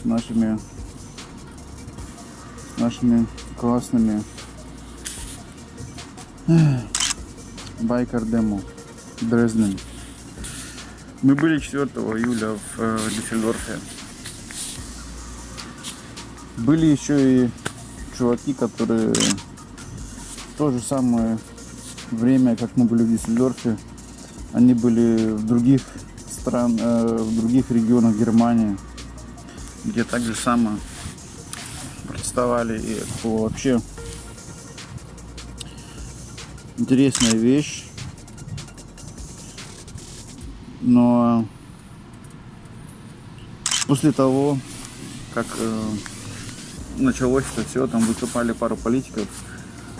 с нашими нашими классными байкер демо Дрезден. Мы были 4 июля в э, Дюссельдорфе. Были еще и чуваки, которые в то же самое время, как мы были в Дюссельдорфе, они были в других стран, э, в других регионах Германии, где так же само протестовали. И было вообще интересная вещь. Но после того, как э, началось это все, там выступали пару политиков,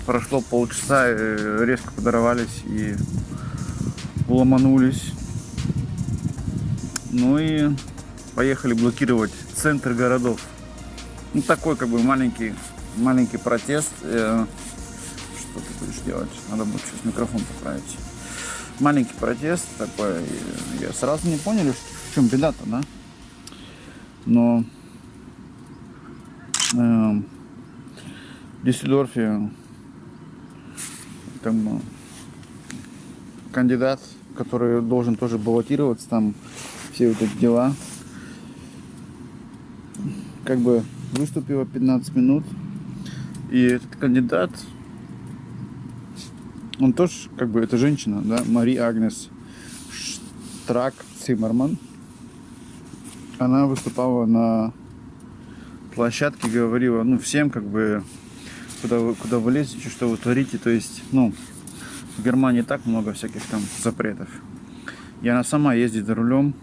прошло полчаса, э, резко подорвались и ломанулись. Ну и поехали блокировать центр городов. Ну такой как бы маленький, маленький протест. Э, что ты будешь делать? Надо будет сейчас микрофон поправить. Маленький протест такой. Я сразу не поняли, в чем беда-то, да? Но э, в Дюссельдорфе там кандидат, который должен тоже баллотироваться, там все вот эти дела. Как бы выступила 15 минут. И этот кандидат, он тоже, как бы, это женщина, да, Мари Агнес Штрак Циммерман. Она выступала на площадке, говорила, ну, всем, как бы, куда вы, куда вы лезете, что вы творите. То есть, ну, в Германии так много всяких там запретов. И она сама ездит за рулем,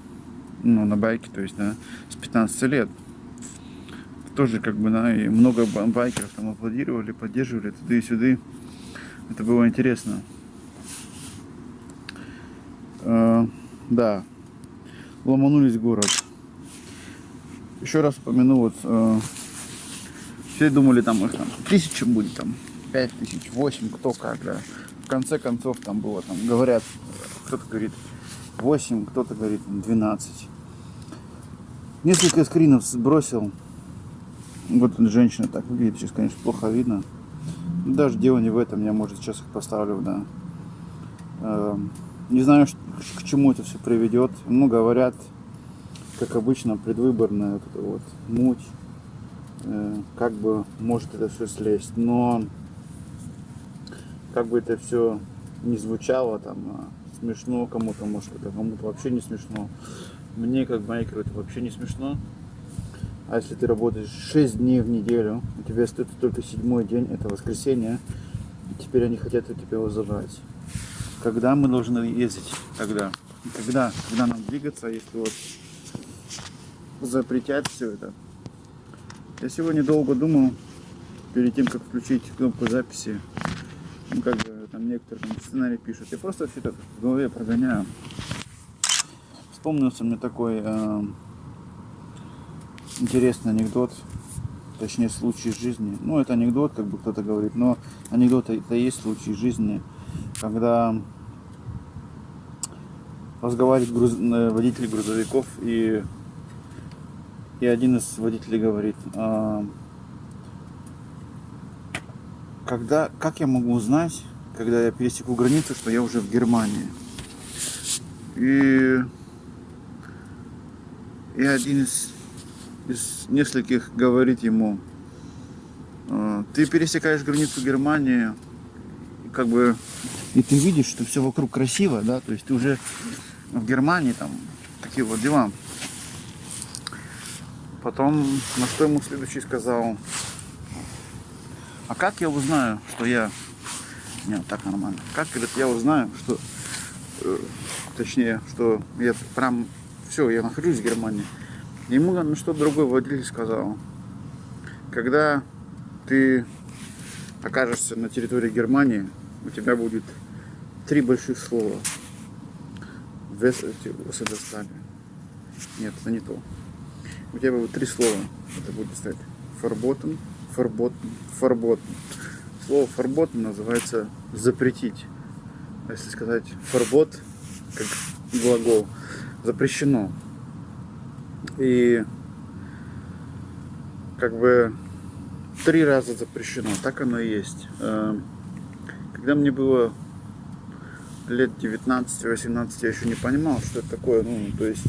ну, на байке, то есть, да, с 15 лет. Тоже, как бы, да, и много байкеров там аплодировали, поддерживали туда и сюда. Это было интересно. Э, да, ломанулись город. Еще раз упомяну, вот, э, все думали, там их там тысяча будет, там, пять тысяч, восемь, кто как, да. В конце концов, там было, там, говорят, кто-то говорит 8, кто-то говорит 12. Несколько скринов сбросил. Вот женщина так выглядит, сейчас, конечно, плохо видно. Даже дело не в этом, я, может, сейчас их поставлю, да. Эм, не знаю, к чему это все приведет. Ну, говорят, как обычно, предвыборная вот эта вот муть. Э, как бы может это все слезть. Но как бы это все не звучало там а смешно кому-то, может это кому-то вообще не смешно. Мне как байкеру это вообще не смешно. А если ты работаешь 6 дней в неделю, у тебя остается только седьмой день, это воскресенье, теперь они хотят у тебя его забрать. Когда мы должны ездить? Когда? Когда? Когда нам двигаться, если вот запретят все это? Я сегодня долго думал, перед тем, как включить кнопку записи, ну, как бы там некоторые там, сценарий пишут. Я просто все это в голове прогоняю. Вспомнился мне такой э, интересный анекдот, точнее случай жизни. Ну, это анекдот, как бы кто-то говорит, но анекдот это и есть случай жизни, когда разговаривает груз... Э, водитель грузовиков и и один из водителей говорит, а, когда, как я могу узнать, когда я пересеку границу, что я уже в Германии? И, и один из, из нескольких говорит ему, «А, ты пересекаешь границу Германии, как бы, и ты видишь, что все вокруг красиво, да, то есть ты уже в Германии, там, такие вот дела. Потом, на что ему следующий сказал, а как я узнаю, что я... Нет, так нормально. Как, говорит, я узнаю, что... Э, точнее, что я прям... Все, я нахожусь в Германии. Ему на что другой водитель сказал. Когда ты окажешься на территории Германии, у тебя будет три больших слова. Вестерстане. Нет, это не то у тебя будет три слова. Это будет стать фарботен, фарботен, фарботен. Слово фарботен называется запретить. А если сказать фарбот, как глагол, запрещено. И как бы три раза запрещено, так оно и есть. Э, когда мне было лет 19-18, я еще не понимал, что это такое. Ну, то есть,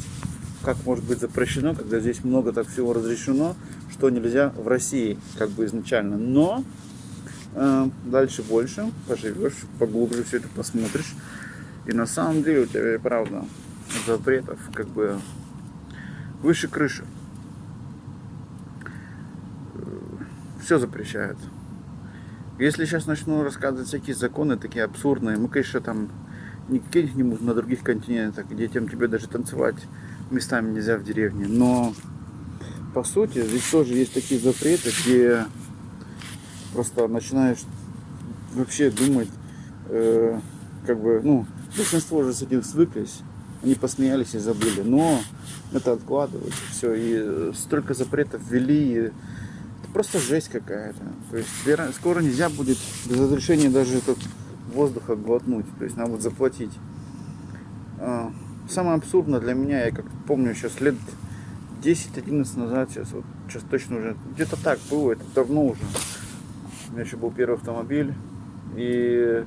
как может быть запрещено, когда здесь много так всего разрешено, что нельзя в России, как бы изначально. Но э, дальше больше поживешь, поглубже все это посмотришь. И на самом деле у тебя правда запретов как бы выше крыши. Все запрещают. Если сейчас начну рассказывать всякие законы, такие абсурдные, мы, конечно, там не каких-нибудь на других континентах, где тем тебе даже танцевать местами нельзя в деревне, но по сути здесь тоже есть такие запреты, где просто начинаешь вообще думать, э, как бы, ну, большинство уже с этим свыклись, они посмеялись и забыли, но это откладывают, все, и столько запретов ввели, это просто жесть какая-то, то есть скоро нельзя будет без разрешения даже этот воздуха глотнуть, то есть надо будет заплатить. А, самое абсурдное для меня, я как помню сейчас лет 10-11 назад, сейчас вот сейчас точно уже, где-то так было, это давно уже. У меня еще был первый автомобиль, и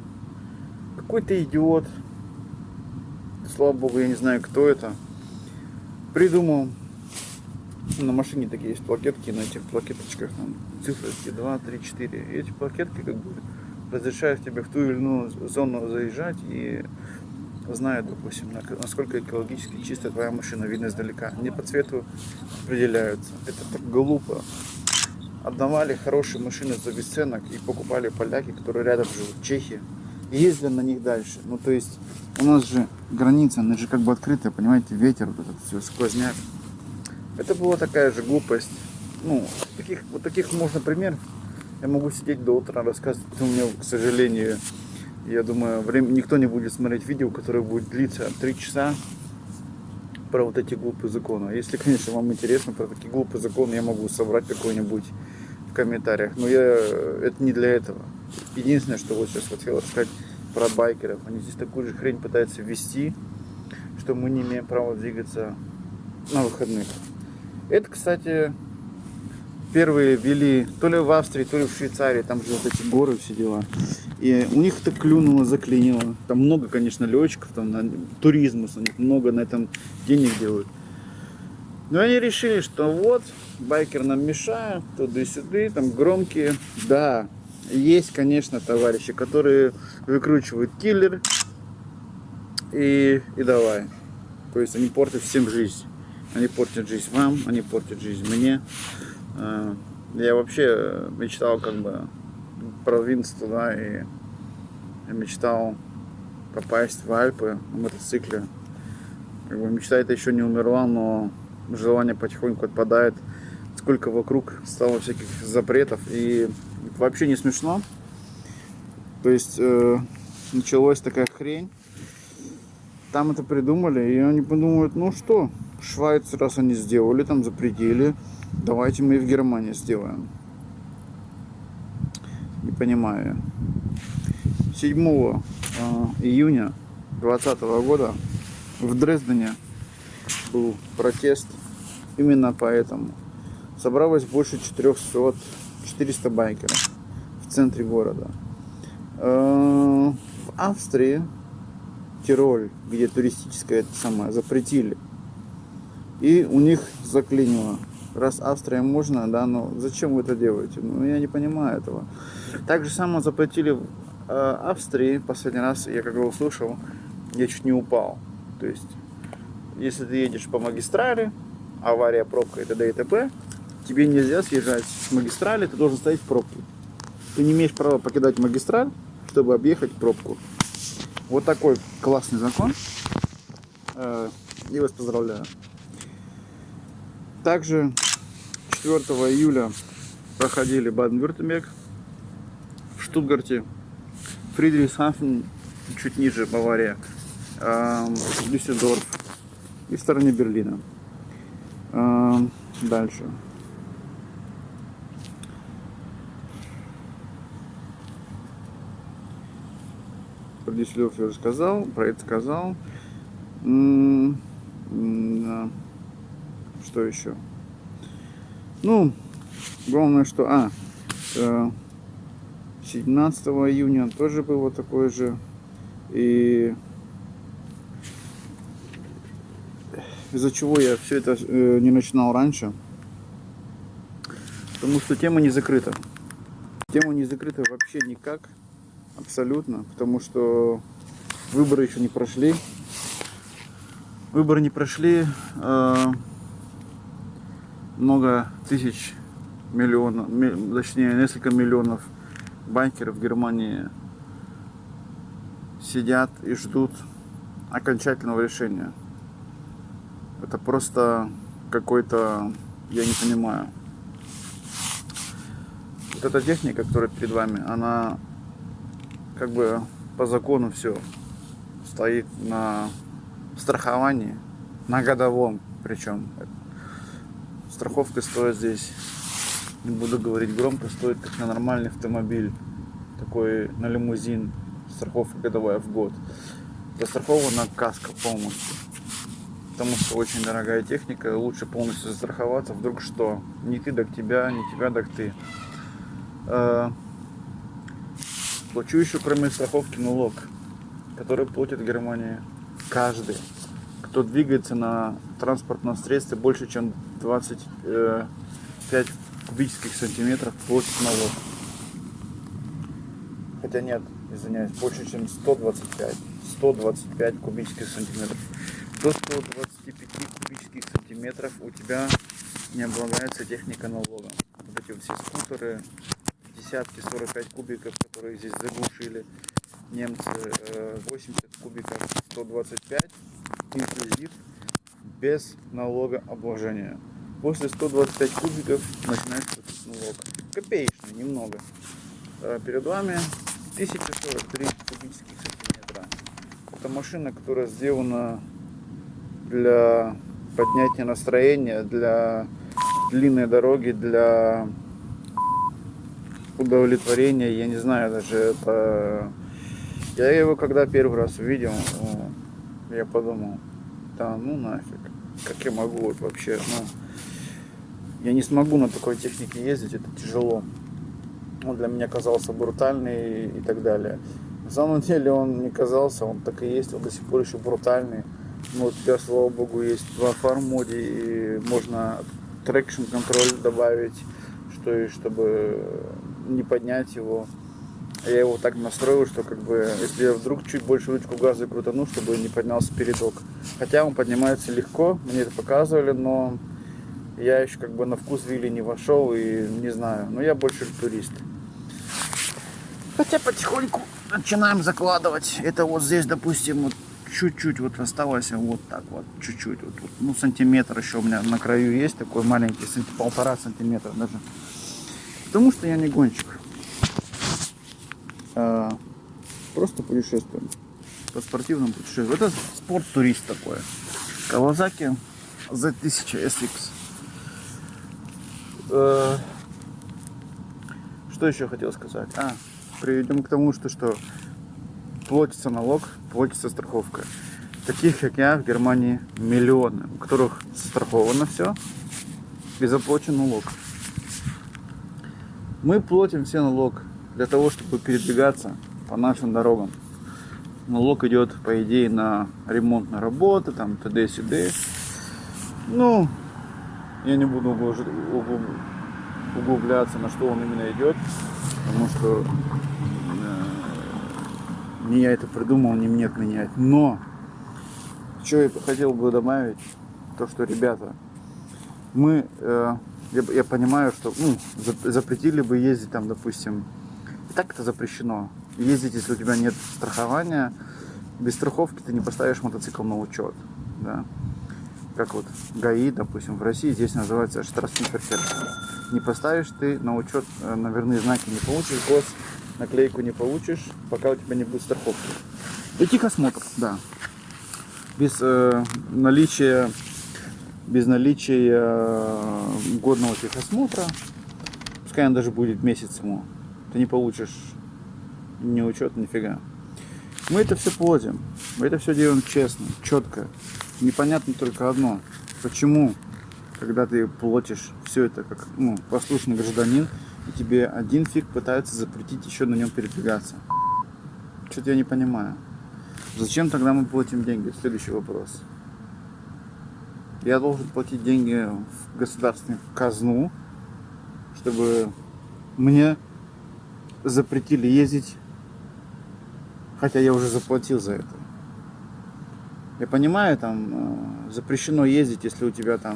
какой-то идиот, слава богу, я не знаю, кто это, придумал, на машине такие есть плакетки, на этих плакеточках там цифрочки 2, 3, 4, и эти плакетки как бы разрешают тебе в ту или иную зону заезжать и знают, допустим, насколько экологически чистая твоя машина, видно издалека. Не по цвету определяются. Это так глупо. Отдавали хорошие машины за бесценок и покупали поляки, которые рядом живут, чехи. Ездили на них дальше. Ну, то есть, у нас же граница, она же как бы открытая, понимаете, ветер, вот этот все, сквозняк. Это была такая же глупость. Ну, таких, вот таких можно пример я могу сидеть до утра рассказывать, у меня, к сожалению, я думаю, время, никто не будет смотреть видео, которое будет длиться 3 часа про вот эти глупые законы. Если, конечно, вам интересно про такие глупые законы, я могу собрать какой-нибудь в комментариях. Но я, это не для этого. Единственное, что вот сейчас хотел рассказать про байкеров. Они здесь такую же хрень пытаются ввести, что мы не имеем права двигаться на выходных. Это, кстати, первые вели то ли в Австрии, то ли в Швейцарии, там же вот эти горы, все дела. И у них это клюнуло, заклинило. Там много, конечно, летчиков, там на туризм, у них много на этом денег делают. Но они решили, что вот, байкер нам мешает, туда-сюда, там громкие. Да, есть, конечно, товарищи, которые выкручивают киллер и, и давай. То есть они портят всем жизнь. Они портят жизнь вам, они портят жизнь мне. Э, я вообще мечтал как бы продвинуться туда и мечтал попасть в Альпы на мотоцикле. Как бы мечта эта еще не умерла, но желание потихоньку отпадает. Сколько вокруг стало всяких запретов и вообще не смешно. То есть э, началась такая хрень. Там это придумали, и они подумают, ну что, Швайц, раз они сделали, там запретили, Давайте мы и в Германии сделаем. Не понимаю. 7 а, июня 2020 года в Дрездене был протест именно поэтому. Собралось больше 400, 400 байкеров в центре города. А, в Австрии, Тироль, где туристическое это самое, запретили. И у них заклинило раз Австрия можно, да, но зачем вы это делаете? Ну, я не понимаю этого. Так же самое заплатили в э, Австрии, последний раз я когда услышал, я чуть не упал. То есть, если ты едешь по магистрали, авария, пробка и т.д. и т.п., тебе нельзя съезжать с магистрали, ты должен стоять в пробке. Ты не имеешь права покидать магистраль, чтобы объехать пробку. Вот такой классный закон. Э, я вас поздравляю. Также 4 июля проходили Баден-Вюртемберг в Штутгарте, Фридрихсхафен, чуть ниже Бавария, Дюссельдорф и в стороне Берлина. Дальше. Про Дюссельдорф я уже сказал, про это сказал. Что еще? Ну, главное, что... А, э, 17 июня тоже было такое же. И из-за чего я все это э, не начинал раньше. Потому что тема не закрыта. Тема не закрыта вообще никак. Абсолютно. Потому что выборы еще не прошли. Выборы не прошли. Э, много тысяч миллионов, точнее несколько миллионов банкеров в Германии сидят и ждут окончательного решения. Это просто какой-то, я не понимаю. Вот эта техника, которая перед вами, она как бы по закону все стоит на страховании, на годовом причем. Страховка стоит здесь не буду говорить громко, стоит как на нормальный автомобиль, такой на лимузин, страховка годовая в год. Застрахована каска полностью, потому что очень дорогая техника, лучше полностью застраховаться, вдруг что, не ты, так тебя, не тебя, так ты. А, плачу еще кроме страховки налог, который платит в Германии каждый, кто двигается на транспортном средстве больше, чем 25 кубических сантиметров площадь налог. Хотя нет, извиняюсь, больше чем 125. 125 кубических сантиметров. До 125 кубических сантиметров у тебя не облагается техника налога. Вот эти все скутеры, десятки 45 кубиков, которые здесь заглушили немцы, 80 э, кубиков 125 инклюзив без налогообложения. После 125 кубиков начинается налог. Копеечный, немного. А перед вами 1043 кубических сантиметра. Это машина, которая сделана для поднятия настроения, для длинной дороги, для удовлетворения. Я не знаю даже это... Я его когда первый раз увидел, я подумал, да ну нафиг, как я могу вот вообще, ну, я не смогу на такой технике ездить, это тяжело. Он для меня казался брутальный и так далее. На самом деле он не казался, он так и есть, он до сих пор еще брутальный. Но у тебя, слава богу, есть два фарм моде и можно traction контроль добавить, что и чтобы не поднять его. Я его так настроил, что как бы, если я вдруг чуть больше ручку газа крутану, чтобы не поднялся передок. Хотя он поднимается легко, мне это показывали, но я еще как бы на вкус wheelie не вошел и не знаю. Но я больше турист. Хотя потихоньку начинаем закладывать. Это вот здесь, допустим, вот чуть-чуть вот осталось, вот так вот, чуть-чуть. Вот, вот, ну, сантиметр еще у меня на краю есть, такой маленький, полтора сантиметра даже. Потому что я не гонщик. А, просто путешествуем. По спортивному путешествию. Это спорт-турист такой. Kawasaki Z1000 SX. Э, что еще хотел сказать? А, приведем к тому, что, что платится налог, платится страховка. Таких, как я, в Германии миллионы, у которых страховано все и заплачен налог. Мы платим все налог для того, чтобы передвигаться по нашим дорогам. Налог идет, по идее, на ремонтные работы, там, т.д. Ну, я не буду углубляться, на что он именно идет, потому что не я это придумал, не мне отменять. Но, что я хотел бы добавить, то, что, ребята, мы, э, я, я понимаю, что ну, запретили бы ездить там, допустим, так это запрещено. Ездить, если у тебя нет страхования, без страховки ты не поставишь мотоцикл на учет. Да как вот ГАИ, допустим, в России здесь называется штрафсимперфер. Не поставишь ты на учет э, наверные знаки не получишь, гос наклейку не получишь, пока у тебя не будет страховки. И техосмотр, да. Без э, наличия без наличия э, годного техосмотра, пускай он даже будет месяц ему, ты не получишь ни учет, нифига. Мы это все плодим, мы это все делаем честно, четко непонятно только одно. Почему когда ты платишь все это как ну, послушный гражданин, и тебе один фиг пытается запретить еще на нем передвигаться. Что-то я не понимаю. Зачем тогда мы платим деньги? Следующий вопрос. Я должен платить деньги в государственную казну, чтобы мне запретили ездить, хотя я уже заплатил за это. Я понимаю, там э, запрещено ездить, если у тебя там,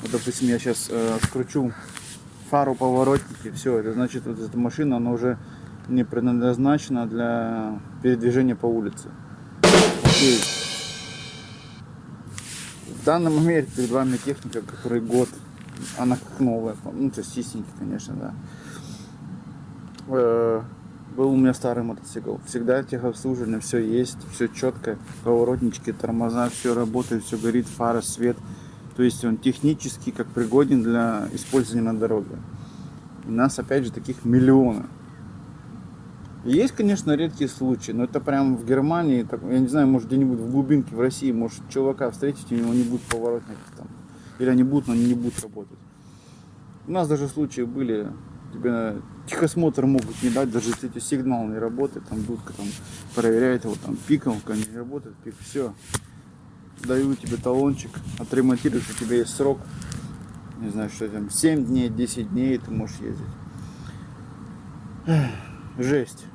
вот, допустим, я сейчас э, скручу фару поворотники, все, это значит, вот эта машина, она уже не предназначена для передвижения по улице. Окей. В данный момент перед вами техника, которой год, она как новая, ну, то чистенький, конечно, да. Э, был у меня старый мотоцикл. Всегда техобслуживание, все есть, все четко. Поворотнички, тормоза, все работает, все горит, фара, свет. То есть он технически как пригоден для использования на дороге. У нас опять же таких миллионы. Есть, конечно, редкие случаи, но это прям в Германии, так, я не знаю, может где-нибудь в глубинке в России, может чувака встретить, у него не будет поворотников там. Или они будут, но они не будут работать. У нас даже случаи были, тебе техосмотр могут не дать, даже если сигнал не работает, там будка там проверяет его, там пиковка не работает, пик, все. Даю тебе талончик, отремонтируешь, у тебя есть срок, не знаю, что там, 7 дней, 10 дней ты можешь ездить. Жесть.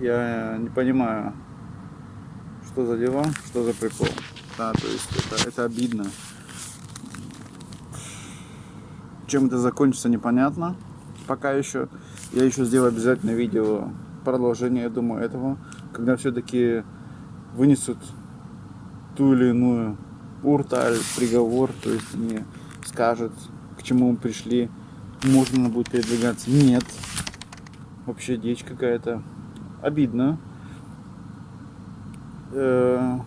Я не понимаю, что за дела, что за прикол. Да, то есть это, это обидно. Чем это закончится, непонятно. Пока еще. Я еще сделаю обязательно видео продолжение, я думаю, этого. Когда все-таки вынесут ту или иную урталь, приговор, то есть они скажут, к чему мы пришли, можно будет передвигаться. Нет. Вообще дичь какая-то. Обидно. Э,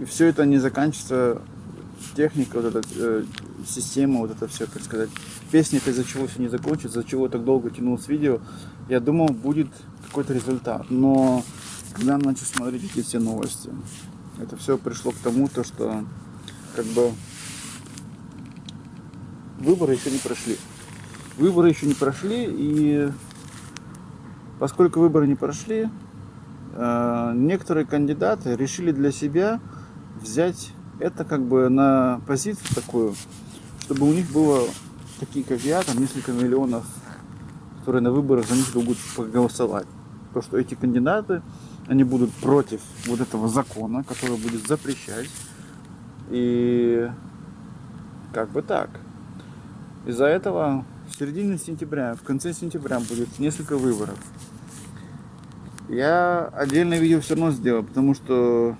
и все это не заканчивается техника, вот эта э, система, вот это все, как сказать. Песня это из-за чего все не закончится, из-за чего так долго тянулось видео. Я думал, будет какой-то результат. Но когда начал смотреть эти все новости, это все пришло к тому, то, что как бы выборы еще не прошли. Выборы еще не прошли, и поскольку выборы не прошли, э, некоторые кандидаты решили для себя взять это как бы на позицию такую, чтобы у них было такие, как я, там несколько миллионов, которые на выборах за них будут проголосовать. То, что эти кандидаты, они будут против вот этого закона, который будет запрещать. И как бы так. Из-за этого в середине сентября, в конце сентября будет несколько выборов. Я отдельное видео все равно сделаю, потому что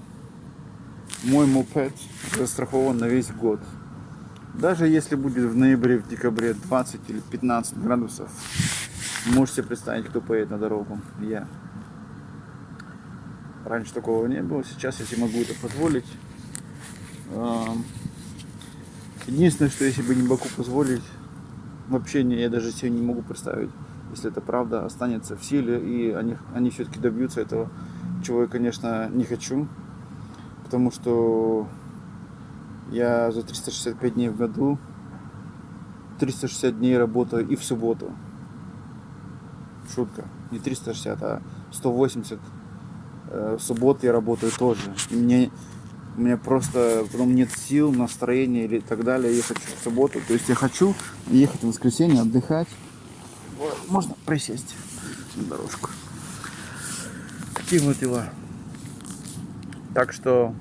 мой мопед застрахован на весь год. Даже если будет в ноябре, в декабре 20 или 15 градусов, можете представить, кто поедет на дорогу. Я. Раньше такого не было, сейчас себе могу это позволить. Единственное, что если бы не могу позволить, вообще не, я даже себе не могу представить, если это правда останется в силе, и они, они все-таки добьются этого, чего я, конечно, не хочу потому что я за 365 дней в году 360 дней работаю и в субботу. Шутка. Не 360, а 180 э, в субботу я работаю тоже. И мне, у меня просто потом нет сил, настроения или так далее ехать в субботу. То есть я хочу ехать в воскресенье, отдыхать. Можно присесть на дорожку. Такие вот дела. Так что,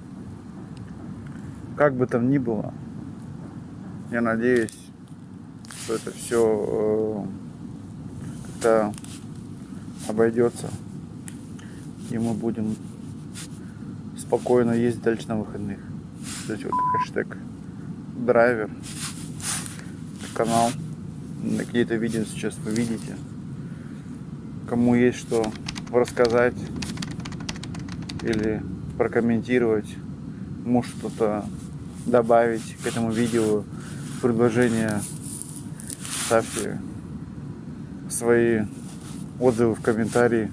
как бы там ни было, я надеюсь, что это все э, как-то обойдется. И мы будем спокойно ездить дальше на выходных. Кстати, вот хэштег драйвер канал. Какие-то видео сейчас вы видите. Кому есть что рассказать или прокомментировать, может что-то добавить к этому видео, предложения, ставьте свои отзывы в комментарии.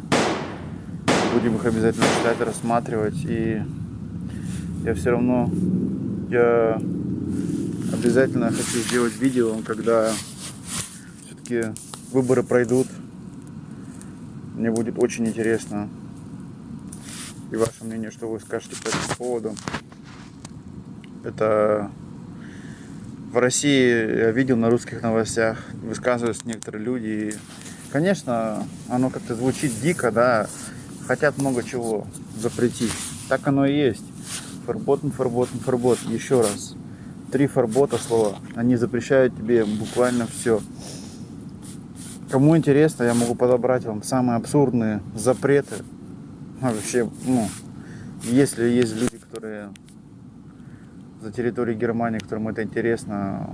Будем их обязательно читать, рассматривать. И я все равно, я Обязательно хочу сделать видео, когда все-таки выборы пройдут. Мне будет очень интересно. И ваше мнение, что вы скажете по этому поводу. Это в России я видел на русских новостях, высказываются некоторые люди. Конечно, оно как-то звучит дико, да, хотят много чего запретить. Так оно и есть. Фарботен, фарботен, фарбот. Еще раз. Три фарбота слова. Они запрещают тебе буквально все. Кому интересно, я могу подобрать вам самые абсурдные запреты. Вообще, ну, если есть люди, которые за территорией Германии, которым это интересно,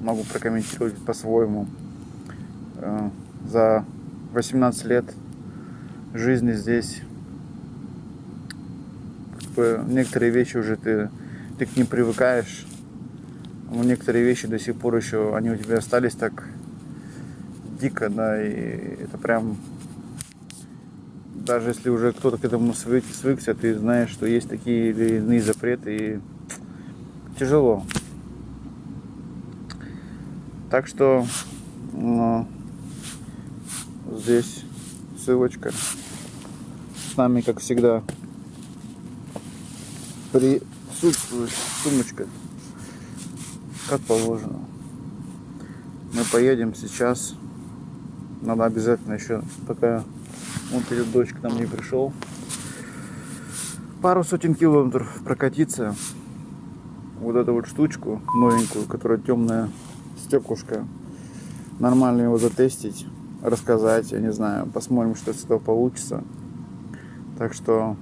могу прокомментировать по-своему. За 18 лет жизни здесь как бы, некоторые вещи уже ты, ты к ним привыкаешь. Но некоторые вещи до сих пор еще, они у тебя остались так дико, да, и это прям даже если уже кто-то к этому свык, свыкся, ты знаешь, что есть такие или иные запреты, и тяжело. Так что ну, здесь ссылочка с нами, как всегда, присутствует сумочка, как положено. Мы поедем сейчас. Надо обязательно еще, пока он перед дочь к нам не пришел, пару сотен километров прокатиться. Вот эту вот штучку новенькую, которая темная стеклышко. Нормально его затестить, рассказать, я не знаю. Посмотрим, что из этого получится. Так что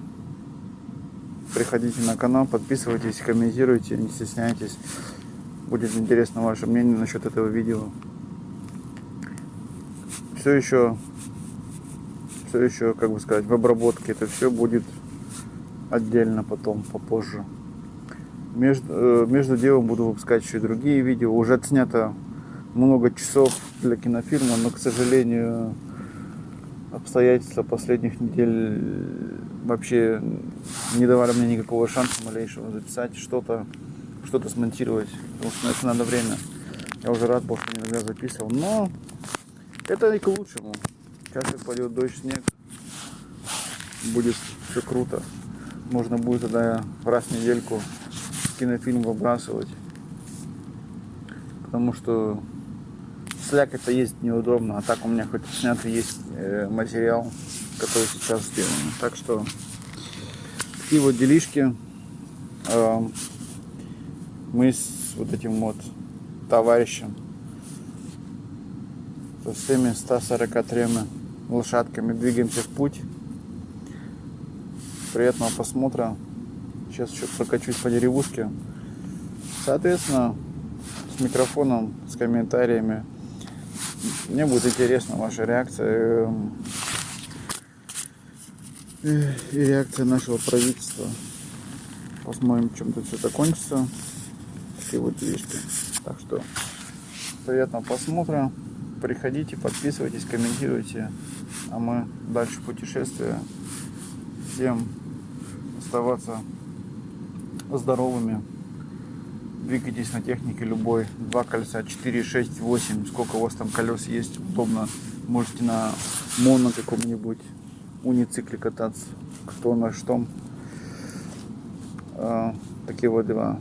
приходите на канал, подписывайтесь, комментируйте, не стесняйтесь. Будет интересно ваше мнение насчет этого видео. Все еще все еще, как бы сказать, в обработке. Это все будет отдельно потом, попозже. Между, э, между делом буду выпускать еще и другие видео. Уже отснято много часов для кинофильма, но, к сожалению, обстоятельства последних недель вообще не давали мне никакого шанса малейшего записать что-то, что-то смонтировать. Потому что на это надо время. Я уже рад был, что иногда записывал. Но это и к лучшему. Сейчас пойдет дождь, снег, будет все круто. Можно будет тогда раз в недельку кинофильм выбрасывать. Потому что слякоть-то есть неудобно, а так у меня хоть снятый есть э, материал, который сейчас сделан. Так что такие вот делишки. Мы с вот этим вот товарищем со всеми 143 лошадками двигаемся в путь. Приятного просмотра. Сейчас еще прокачусь по деревушке. Соответственно, с микрофоном, с комментариями. Мне будет интересна ваша реакция эм, и реакция нашего правительства. Посмотрим, чем тут все закончится. Такие вот вещи. Так что приятного просмотра. Приходите, подписывайтесь, комментируйте. А мы дальше путешествия. Всем оставаться здоровыми. Двигайтесь на технике любой. Два колеса, 4, 6, 8. Сколько у вас там колес есть, удобно. Можете на моно каком-нибудь уницикле кататься. Кто на что. А, такие вот дела.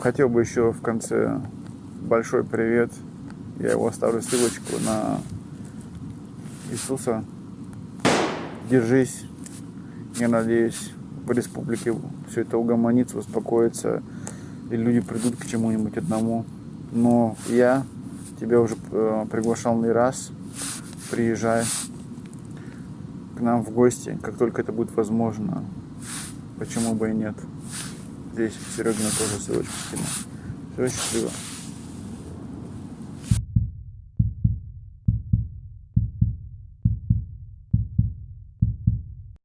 Хотел бы еще в конце большой привет. Я его оставлю ссылочку на Иисуса. Держись. Я надеюсь, в республике все это угомонится, успокоится, и люди придут к чему-нибудь одному. Но я тебя уже э, приглашал не раз. Приезжай к нам в гости, как только это будет возможно. Почему бы и нет. Здесь Серегина тоже ссылочку скину. Все, счастливо.